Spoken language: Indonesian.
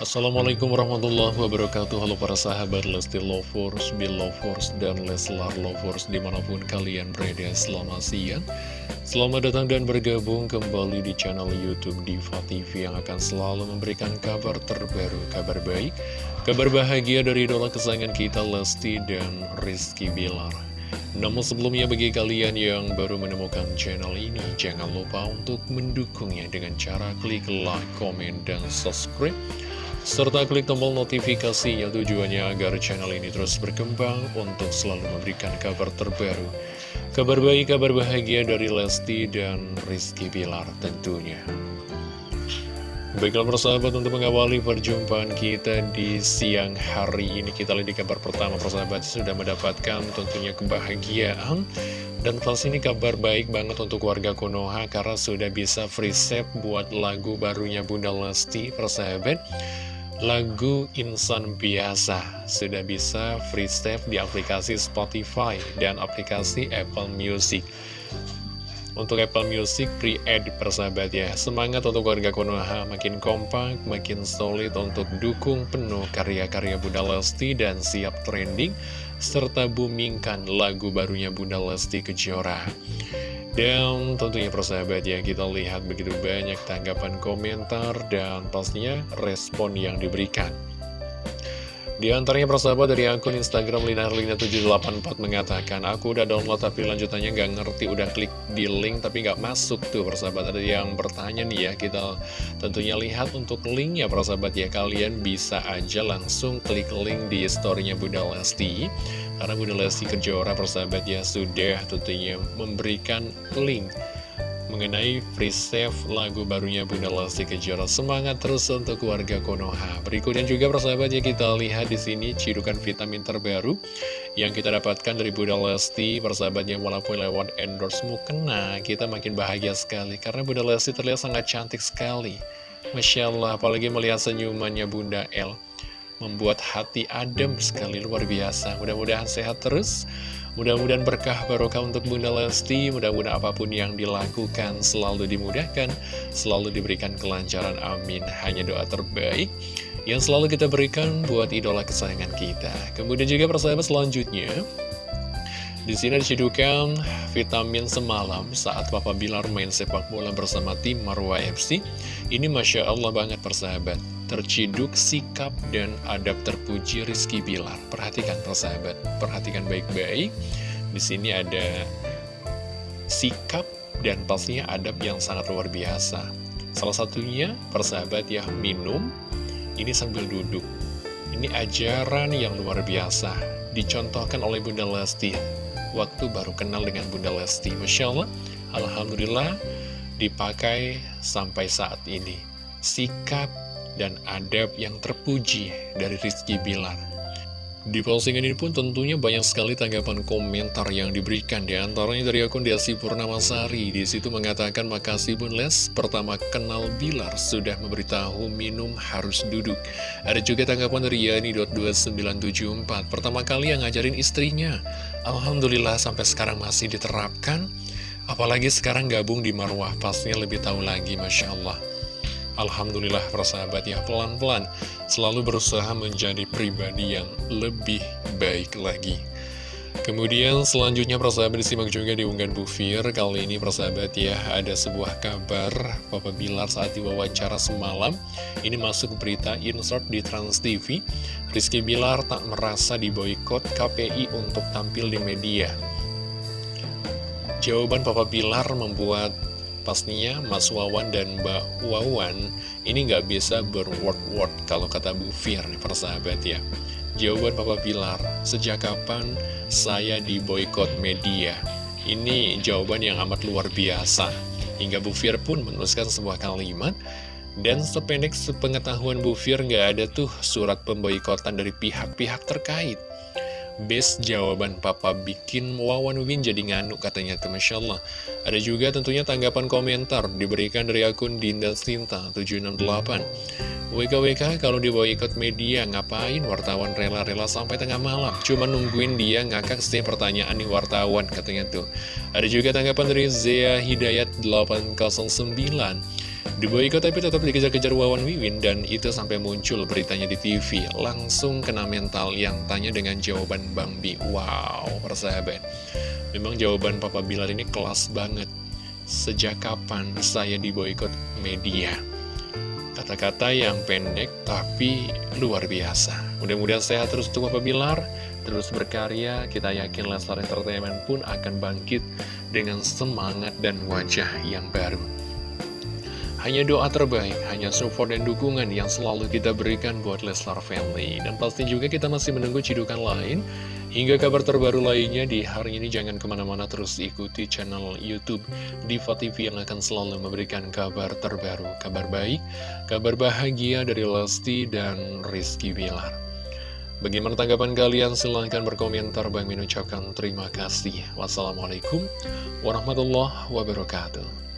Assalamualaikum warahmatullahi wabarakatuh. Halo para sahabat Lesti Lovers, Belovers, dan Leslar Lovers Di mana pun kalian berada. Selamat siang. Selamat datang dan bergabung kembali di channel Youtube Diva TV Yang akan selalu memberikan kabar terbaru, kabar baik Kabar bahagia dari idola kesayangan kita Lesti dan Rizky Bilar. Namun sebelumnya bagi kalian yang baru menemukan channel ini, jangan lupa untuk mendukungnya dengan cara klik like, komen, dan subscribe serta klik tombol notifikasinya tujuannya agar channel ini terus berkembang untuk selalu memberikan kabar terbaru. Kabar baik, kabar bahagia dari Lesti dan Rizky Bilar tentunya. Baiklah persahabat untuk mengawali perjumpaan kita di siang hari ini Kita lihat di kabar pertama persahabat sudah mendapatkan tentunya kebahagiaan Dan pasti ini kabar baik banget untuk warga Konoha Karena sudah bisa free save buat lagu barunya Bunda Lesti persahabat lagu Insan Biasa sudah bisa free save di aplikasi Spotify dan aplikasi Apple Music. Untuk Apple Music pre-add persahabat ya. Semangat untuk warga Konoha. Makin kompak, makin solid untuk dukung penuh karya-karya Bunda Lesti dan siap trending Serta boomingkan lagu barunya Bunda Lesti Kejora dan tentunya persahabat ya kita lihat begitu banyak tanggapan komentar dan pastinya respon yang diberikan. Di antaranya persahabat dari akun Instagram Linarlina784 mengatakan Aku udah download tapi lanjutannya nggak ngerti Udah klik di link tapi nggak masuk tuh persahabat. Ada yang bertanya nih ya Kita tentunya lihat untuk linknya persahabat ya. Kalian bisa aja langsung klik link di storynya Bunda Lesti Karena Bunda Lesti Kejora persahabat ya Sudah tentunya memberikan link mengenai free save lagu barunya Bunda Lesti Kejora. Semangat terus untuk keluarga Konoha. Berikutnya juga persahabat ya kita lihat di sini cidukan vitamin terbaru yang kita dapatkan dari Bunda Lesti. Persahabatnya walaupun lewat endorse mukena, kita makin bahagia sekali karena Bunda Lesti terlihat sangat cantik sekali. Masya Allah, apalagi melihat senyumannya Bunda L membuat hati adem sekali luar biasa. Mudah-mudahan sehat terus. Mudah-mudahan berkah barokah untuk Bunda Lesti, mudah-mudahan apa pun yang dilakukan selalu dimudahkan, selalu diberikan kelancaran, amin. Hanya doa terbaik yang selalu kita berikan buat idola kesayangan kita. Kemudian juga persahabat selanjutnya, di sini disidukan vitamin semalam saat Papa Bilar main sepak bola bersama tim Marwa FC. Ini Masya Allah banget persahabat terciduk sikap dan adab terpuji Rizky Bilar. Perhatikan persahabat, perhatikan baik-baik. Di sini ada sikap dan pastinya adab yang sangat luar biasa. Salah satunya persahabat ya minum, ini sambil duduk. Ini ajaran yang luar biasa, dicontohkan oleh Bunda Lesti. Waktu baru kenal dengan Bunda Lesti, Masya Allah, Alhamdulillah dipakai sampai saat ini. Sikap dan adab yang terpuji dari Rizky Bilar. Di postingan ini pun tentunya banyak sekali tanggapan komentar yang diberikan. Di antaranya dari akun Desi Purnamasari. Di situ mengatakan makasih Bun Les. Pertama kenal Bilar sudah memberitahu minum harus duduk. Ada juga tanggapan dari Yani.2974 Pertama kali yang ngajarin istrinya. Alhamdulillah sampai sekarang masih diterapkan. Apalagi sekarang gabung di Marwah. Pastinya lebih tahu lagi Masya Allah Alhamdulillah persahabat ya pelan-pelan selalu berusaha menjadi pribadi yang lebih baik lagi. Kemudian selanjutnya persahabat disimak juga di unggahan Bu Kali ini persahabat ya ada sebuah kabar. Papa Bilar saat diwawancara semalam Ini masuk berita insert di Trans TV Rizky Bilar tak merasa diboykot KPI untuk tampil di media. Jawaban Papa Bilar membuat Pastinya Mas Wawan dan Mbak Wawan ini nggak bisa berword-word kalau kata Bu Fir persahabat ya. Jawaban Papa Pilar, sejak kapan saya di boykot media? Ini jawaban yang amat luar biasa. Hingga Bu Fir pun menuliskan sebuah kalimat, dan sependek sepengetahuan Bu Fir nggak ada tuh surat pemboikotan dari pihak-pihak terkait. Best jawaban papa bikin Wawan Win jadi nganuk katanya tuh Masya Allah. Ada juga tentunya tanggapan komentar diberikan dari akun Dinda Sinta 768 WKWK kalau dibawa ikut media ngapain wartawan rela-rela sampai tengah malam? Cuma nungguin dia ngakak setiap pertanyaan nih wartawan katanya tuh. Ada juga tanggapan dari Zea Hidayat 809 Di boykot tapi tetap dikejar-kejar Wawan Wiwin dan itu sampai muncul beritanya di TV. Langsung kena mental yang tanya dengan jawaban Bang Bi. Wow, persahabat. Memang jawaban Papa Bilar ini kelas banget. Sejak kapan saya di boykot media? Kata-kata yang pendek tapi luar biasa. Mudah-mudahan sehat terus untuk Papa Bilar, terus berkarya. Kita yakin Leslar Entertainment pun akan bangkit dengan semangat dan wajah yang baru. Hanya doa terbaik, hanya support dan dukungan yang selalu kita berikan buat Leslar Family. Dan pasti juga kita masih menunggu cidukan lain, hingga kabar terbaru lainnya di hari ini. Jangan ke mana-mana terus ikuti channel Youtube Diva TV yang akan selalu memberikan kabar terbaru. Kabar baik, kabar bahagia dari Lesti dan Rizky Bilar. Bagaimana tanggapan kalian? Silahkan berkomentar. Bang Min ucapkan terima kasih. Wassalamualaikum warahmatullahi wabarakatuh.